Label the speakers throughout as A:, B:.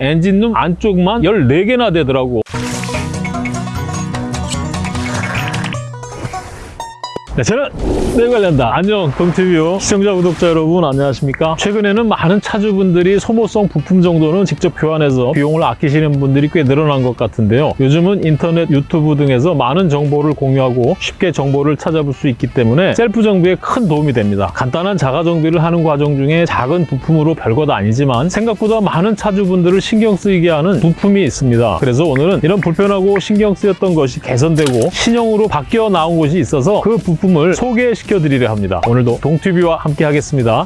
A: 엔진룸 안쪽만 14개나 되더라고. 네, 저는 내 관련다. 안녕, 동티뷰 시청자, 구독자 여러분 안녕하십니까? 최근에는 많은 차주분들이 소모성 부품 정도는 직접 교환해서 비용을 아끼시는 분들이 꽤 늘어난 것 같은데요. 요즘은 인터넷, 유튜브 등에서 많은 정보를 공유하고 쉽게 정보를 찾아볼 수 있기 때문에 셀프 정비에 큰 도움이 됩니다. 간단한 자가 정비를 하는 과정 중에 작은 부품으로 별것 아니지만 생각보다 많은 차주분들을 신경 쓰이게 하는 부품이 있습니다. 그래서 오늘은 이런 불편하고 신경 쓰였던 것이 개선되고 신형으로 바뀌어 나온 곳이 있어서 그 부품 을 소개시켜 드리려 합니다. 오늘도 동티뷰와 함께 하겠습니다.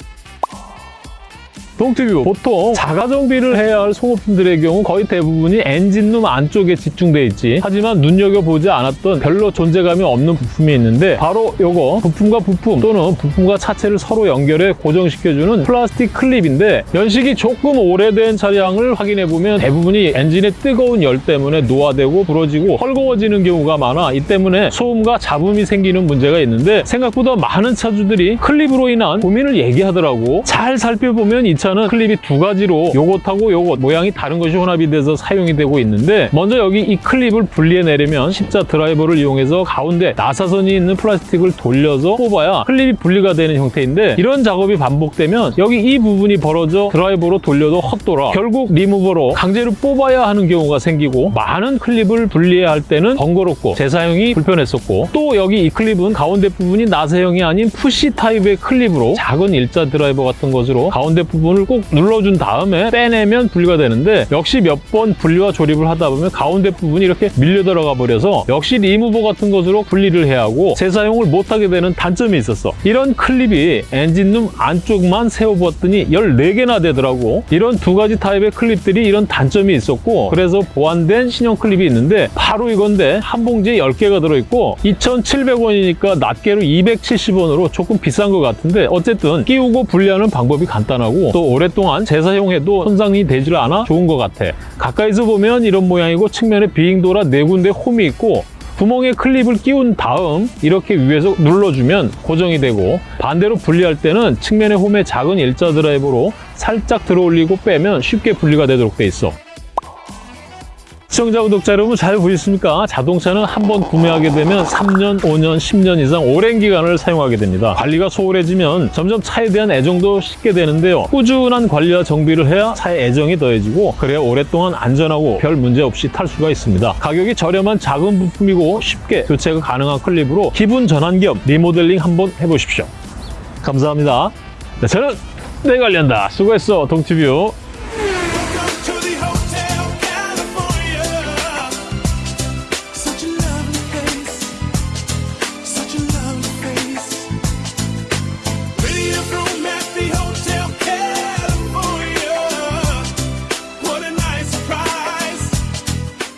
A: 동티뷰 보통 자가 정비를 해야 할 소모품들의 경우 거의 대부분이 엔진룸 안쪽에 집중돼 있지. 하지만 눈여겨보지 않았던 별로 존재감이 없는 부품이 있는데 바로 요거 부품과 부품 또는 부품과 차체를 서로 연결해 고정시켜주는 플라스틱 클립인데 연식이 조금 오래된 차량을 확인해보면 대부분이 엔진의 뜨거운 열 때문에 노화되고 부러지고 헐거워지는 경우가 많아 이 때문에 소음과 잡음이 생기는 문제가 있는데 생각보다 많은 차주들이 클립으로 인한 고민을 얘기하더라고. 잘 살펴보면 이차 는 클립이 두 가지로 요것하고 요것 모양이 다른 것이 혼합이 돼서 사용이 되고 있는데 먼저 여기 이 클립을 분리해 내려면 십자 드라이버를 이용해서 가운데 나사선이 있는 플라스틱을 돌려서 뽑아야 클립이 분리가 되는 형태인데 이런 작업이 반복되면 여기 이 부분이 벌어져 드라이버로 돌려도 헛돌아 결국 리무버로 강제로 뽑아야 하는 경우가 생기고 많은 클립을 분리해야 할 때는 번거롭고 재사용이 불편했었고 또 여기 이 클립은 가운데 부분이 나사형이 아닌 푸시 타입의 클립으로 작은 일자 드라이버 같은 것으로 가운데 부분을 꼭 눌러준 다음에 빼내면 분리가 되는데 역시 몇 번 분리와 조립을 하다 보면 가운데 부분이 이렇게 밀려 들어가 버려서 역시 리무버 같은 것으로 분리를 해야 하고 재사용을 못하게 되는 단점이 있었어. 이런 클립이 엔진룸 안쪽만 세어보았더니 14개나 되더라고. 이런 두 가지 타입의 클립들이 이런 단점이 있었고 그래서 보완된 신형 클립이 있는데 바로 이건데 한 봉지에 10개가 들어있고 2,700원이니까 낱개로 270원으로 조금 비싼 것 같은데 어쨌든 끼우고 분리하는 방법이 간단하고 또 오랫동안 재사용해도 손상이 되질 않아 좋은 것 같아. 가까이서 보면 이런 모양이고 측면에 비행도라 네 군데 홈이 있고 구멍에 클립을 끼운 다음 이렇게 위에서 눌러주면 고정이 되고 반대로 분리할 때는 측면에 홈에 작은 일자 드라이버로 살짝 들어 올리고 빼면 쉽게 분리가 되도록 돼 있어. 시청자, 구독자 여러분 잘 보셨습니까? 자동차는 한 번 구매하게 되면 3년, 5년, 10년 이상 오랜 기간을 사용하게 됩니다. 관리가 소홀해지면 점점 차에 대한 애정도 식게 되는데요. 꾸준한 관리와 정비를 해야 차에 애정이 더해지고 그래야 오랫동안 안전하고 별 문제 없이 탈 수가 있습니다. 가격이 저렴한 작은 부품이고 쉽게 교체가 가능한 클립으로 기분 전환 겸 리모델링 한번 해보십시오. 감사합니다. 네, 저는 내 관련다. 수고했어, 동티뷰.